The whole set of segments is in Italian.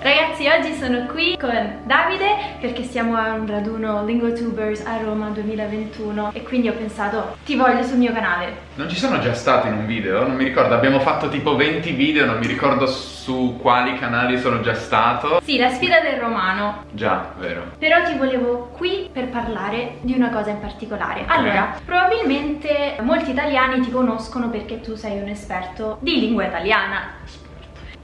Ragazzi, oggi sono qui con Davide perché siamo a un raduno LinguaTubers a Roma 2021 e quindi ho pensato ti voglio sul mio canale. Non ci sono già stato in un video? Non mi ricordo, abbiamo fatto tipo 20 video, non mi ricordo su quali canali sono già stato. Sì, la sfida del romano. Già, vero. Però ti volevo qui per parlare di una cosa in particolare. Allora, eh. probabilmente molti italiani ti conoscono perché tu sei un esperto di lingua italiana.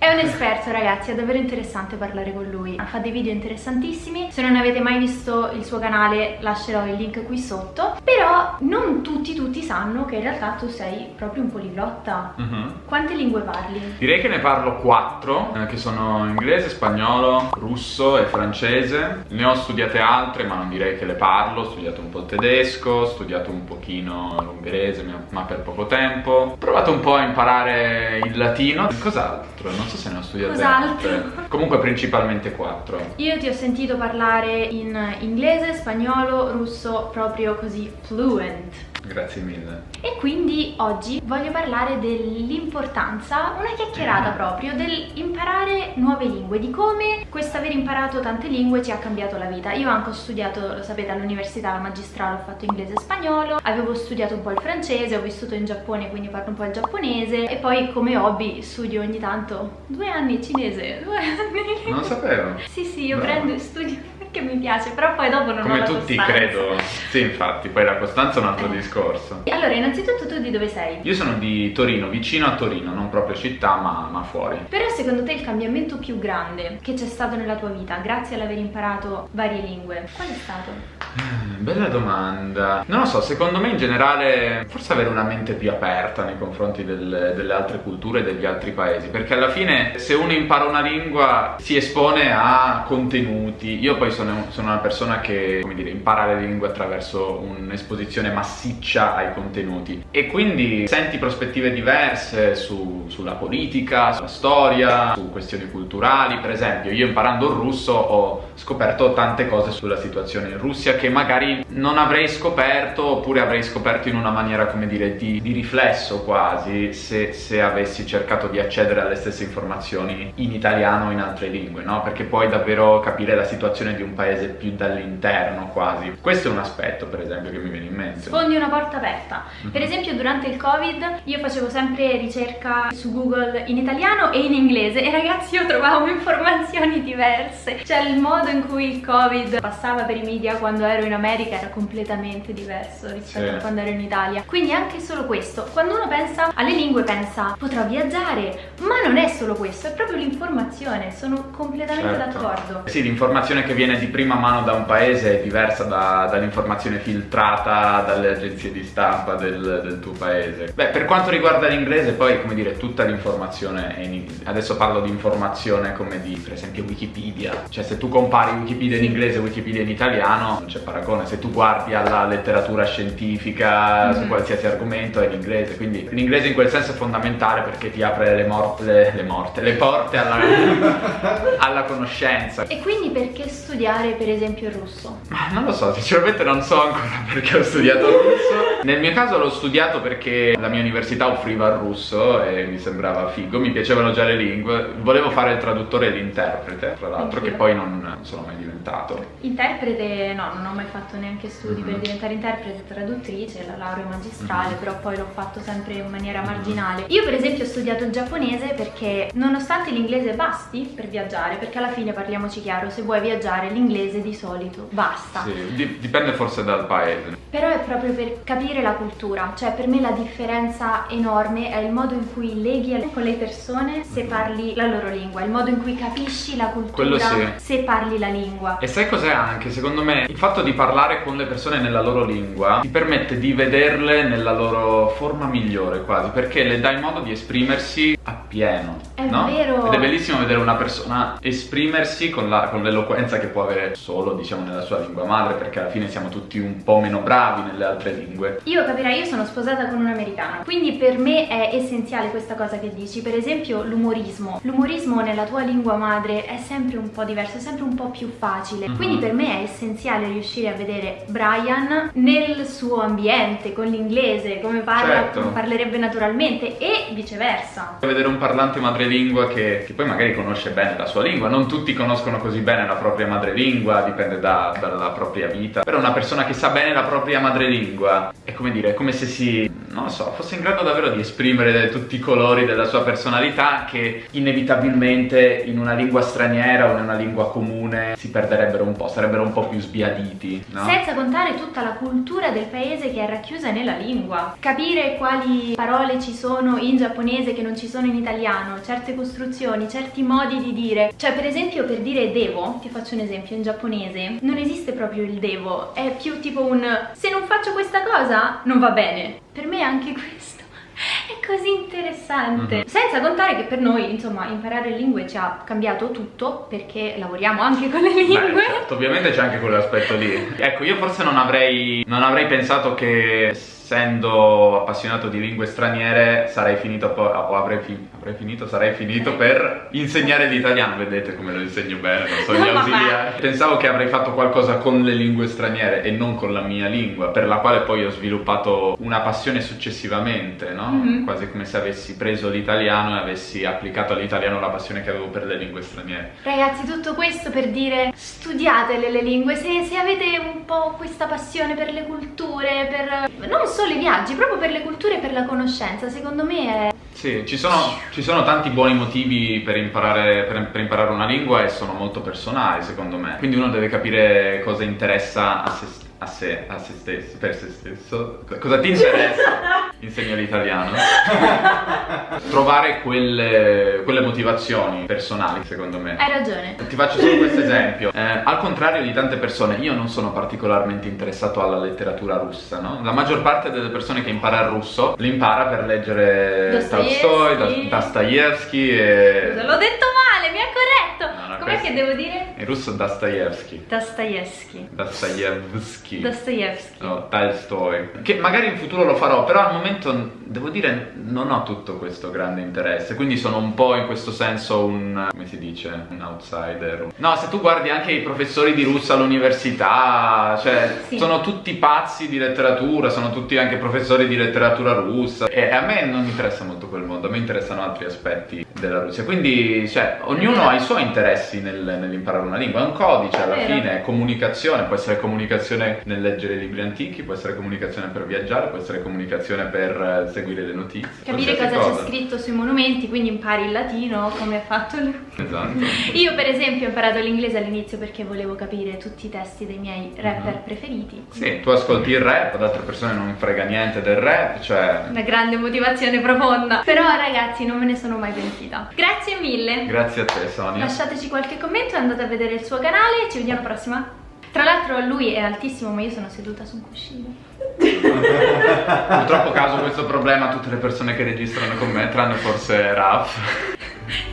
È un esperto ragazzi, è davvero interessante parlare con lui Fa dei video interessantissimi Se non avete mai visto il suo canale lascerò il link qui sotto Però non tutti tutti sanno che in realtà tu sei proprio un poliglotta uh mhm. -huh. Quante lingue parli? Direi che ne parlo quattro eh, Che sono inglese, spagnolo, russo e francese Ne ho studiate altre ma non direi che le parlo Ho studiato un po' il tedesco, ho studiato un pochino l'ungherese ma per poco tempo Ho provato un po' a imparare il latino Cos'altro? Non so so se ne ho studiate Cos'altro? Comunque principalmente quattro. Io ti ho sentito parlare in inglese, spagnolo, russo, proprio così fluent. Grazie mille. E quindi oggi voglio parlare dell'importanza, una chiacchierata mm. proprio, dell'imparare nuove lingue, di come questo aver imparato tante lingue ci ha cambiato la vita. Io anche ho studiato, lo sapete, all'università, alla magistrale, ho fatto inglese e spagnolo, avevo studiato un po' il francese, ho vissuto in Giappone, quindi parlo un po' il giapponese e poi come hobby studio ogni tanto due anni cinese, due anni. Non sapevo. sì, sì, io no. prendo e studio che mi piace, però poi dopo non Come ho la tutti costanza. credo, sì infatti, poi la costanza è un altro eh. discorso. Allora, innanzitutto tu di dove sei? Io sono di Torino, vicino a Torino, non proprio città ma, ma fuori. Però secondo te il cambiamento più grande che c'è stato nella tua vita, grazie all'aver imparato varie lingue, qual è stato? Eh, bella domanda. Non lo so, secondo me in generale forse avere una mente più aperta nei confronti del, delle altre culture e degli altri paesi, perché alla fine se uno impara una lingua si espone a contenuti. Io poi sono sono, sono una persona che, come dire, impara le lingue attraverso un'esposizione massiccia ai contenuti e quindi senti prospettive diverse su, sulla politica, sulla storia, su questioni culturali. Per esempio, io imparando il russo ho scoperto tante cose sulla situazione in Russia che magari non avrei scoperto oppure avrei scoperto in una maniera, come dire, di, di riflesso quasi se, se avessi cercato di accedere alle stesse informazioni in italiano o in altre lingue, no? Perché puoi davvero capire la situazione di un paese più dall'interno quasi. Questo è un aspetto per esempio che mi viene in mente. Sfondi una porta aperta. Mm -hmm. Per esempio durante il covid io facevo sempre ricerca su Google in italiano e in inglese e ragazzi io trovavo informazioni diverse. Cioè il modo in cui il covid passava per i media quando ero in America era completamente diverso rispetto sì. a quando ero in Italia. Quindi anche solo questo. Quando uno pensa alle lingue pensa potrò viaggiare, ma non è solo questo, è proprio l'informazione. Sono completamente certo. d'accordo. Sì, l'informazione che viene di prima mano da un paese è diversa da, dall'informazione filtrata dalle agenzie di stampa del, del, tuo paese. Beh, per quanto riguarda l'inglese, poi, come dire, tutta l'informazione è in Adesso parlo di informazione come di, per esempio, Wikipedia. Cioè, se tu compari Wikipedia in inglese e Wikipedia in italiano, non c'è paragone. Se tu guardi alla letteratura scientifica mm -hmm. su qualsiasi argomento è in inglese. Quindi l'inglese in quel senso è fondamentale perché ti apre le, mor le, le morte, le porte alla, alla conoscenza. E quindi perché studiare studiare per esempio il russo? Ma non lo so, sinceramente non so ancora perché ho studiato il russo Nel mio caso l'ho studiato perché la mia università offriva il russo e mi sembrava figo Mi piacevano già le lingue Volevo fare il traduttore e l'interprete, tra l'altro, che poi non sono mai diventato Interprete no, non ho mai fatto neanche studi mm -hmm. per diventare interprete traduttrice, la laurea magistrale mm -hmm. Però poi l'ho fatto sempre in maniera marginale Io per esempio ho studiato il giapponese perché nonostante l'inglese basti per viaggiare Perché alla fine parliamoci chiaro, se vuoi viaggiare l'inglese inglese di solito, basta. Sì, dipende forse dal paese. Però è proprio per capire la cultura, cioè per me la differenza enorme è il modo in cui leghi con le persone se parli la loro lingua, il modo in cui capisci la cultura sì. se parli la lingua. E sai cos'è anche? Secondo me il fatto di parlare con le persone nella loro lingua ti permette di vederle nella loro forma migliore quasi, perché le dai modo di esprimersi appieno. È no? vero. Ed è bellissimo vedere una persona esprimersi con l'eloquenza che può avere solo diciamo nella sua lingua madre perché alla fine siamo tutti un po' meno bravi nelle altre lingue. Io capirai, io sono sposata con un americano, quindi per me è essenziale questa cosa che dici, per esempio l'umorismo. L'umorismo nella tua lingua madre è sempre un po' diverso, è sempre un po' più facile, mm-hmm. quindi per me è essenziale riuscire a vedere Brian nel suo ambiente, con l'inglese, come parla, certo. come parlerebbe naturalmente e viceversa. Vedere un parlante madrelingua che, che, poi magari conosce bene la sua lingua, non tutti conoscono così bene la propria madrelingua, dipende da, dalla propria vita, però una persona che sa bene la propria madrelingua è come dire, è come se si, non so, fosse in grado davvero di esprimere tutti i colori della sua personalità che inevitabilmente in una lingua straniera o in una lingua comune si perderebbero un po', sarebbero un po' più sbiaditi, no? Senza contare tutta la cultura del paese che è racchiusa nella lingua. Capire quali parole ci sono in giapponese che non ci sono in italiano, certe costruzioni, certi modi di dire. Cioè, per esempio, per dire devo, ti faccio un esempio, in giapponese non esiste proprio il devo, è più tipo un se non faccio questa cosa non va bene. Per me anche questo è così interessante. Mm -hmm. Senza contare che per noi, insomma, imparare lingue ci ha cambiato tutto perché lavoriamo anche con le lingue. Beh, certo, ovviamente c'è anche quell'aspetto lì. ecco, io forse non avrei, non avrei pensato che essendo appassionato di lingue straniere sarei finito o avrei, fi avrei, finito sarei finito per insegnare l'italiano. Vedete come lo insegno bene non so gli ausiliari pensavo che avrei fatto qualcosa con le lingue straniere e non con la mia lingua per la quale poi ho sviluppato una passione successivamente no? mm -hmm. quasi come se avessi preso l'italiano e avessi applicato all'italiano la passione che avevo per le lingue straniere. Ragazzi tutto questo per dire studiatele le lingue. Se, se avete un po' questa passione per le culture per non solo i viaggi, proprio per le culture e per la conoscenza, secondo me è... Sì, ci sono, ci sono tanti buoni motivi per imparare, per, per imparare una lingua e sono molto personali secondo me, quindi uno deve capire cosa interessa a se stesso a sé, a se stesso, per se stesso. Cosa ti interessa? Insegno l'italiano. Trovare quelle, quelle, motivazioni personali, secondo me. Hai ragione. Ti faccio solo questo esempio. Eh, al contrario di tante persone, io non sono particolarmente interessato alla letteratura russa, no? La maggior parte delle persone che impara il russo l'impara per leggere Tolstoi, Dostoevsky e... L'ho detto male, mi ha corretto! No, no, Com'è che devo dire? In russo Dostoevsky. Dostoevsky. Dostoevsky. Dostoevsky. No, Tolstoi. Che magari in futuro lo farò, però al momento devo dire non ho tutto questo grande interesse, quindi sono un po' in questo senso un, come si dice, un outsider. No, se tu guardi anche i professori di russo all'università, cioè sì. sono tutti pazzi di letteratura, sono tutti anche professori di letteratura russa e a me non interessa molto quel mondo, a me interessano altri aspetti della Russia, quindi cioè ognuno ha i suoi interessi nel, nell'imparare una lingua, è un codice alla fine, è comunicazione, può essere comunicazione nel leggere libri antichi, può essere comunicazione per viaggiare, può essere comunicazione per eh, seguire le notizie. Capire cosa, cosa, c'è scritto sui monumenti, quindi impari il latino come ha fatto lui. Esatto. Io per esempio ho imparato l'inglese all'inizio perché volevo capire tutti i testi dei miei rapper mm -hmm. preferiti. Sì, tu ascolti il rap, ad altre persone non frega niente del rap, cioè... Una grande motivazione profonda. Però ragazzi non me ne sono mai pentita. Grazie mille. Grazie a te Sonia. Lasciateci qualche commento, andate a vedere il suo canale, ci vediamo alla prossima. Tra l'altro lui è altissimo ma io sono seduta su un cuscino. Purtroppo caso questo problema a tutte le persone che registrano con me, tranne forse Raf.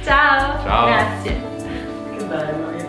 Ciao. Ciao. Grazie. Che bello.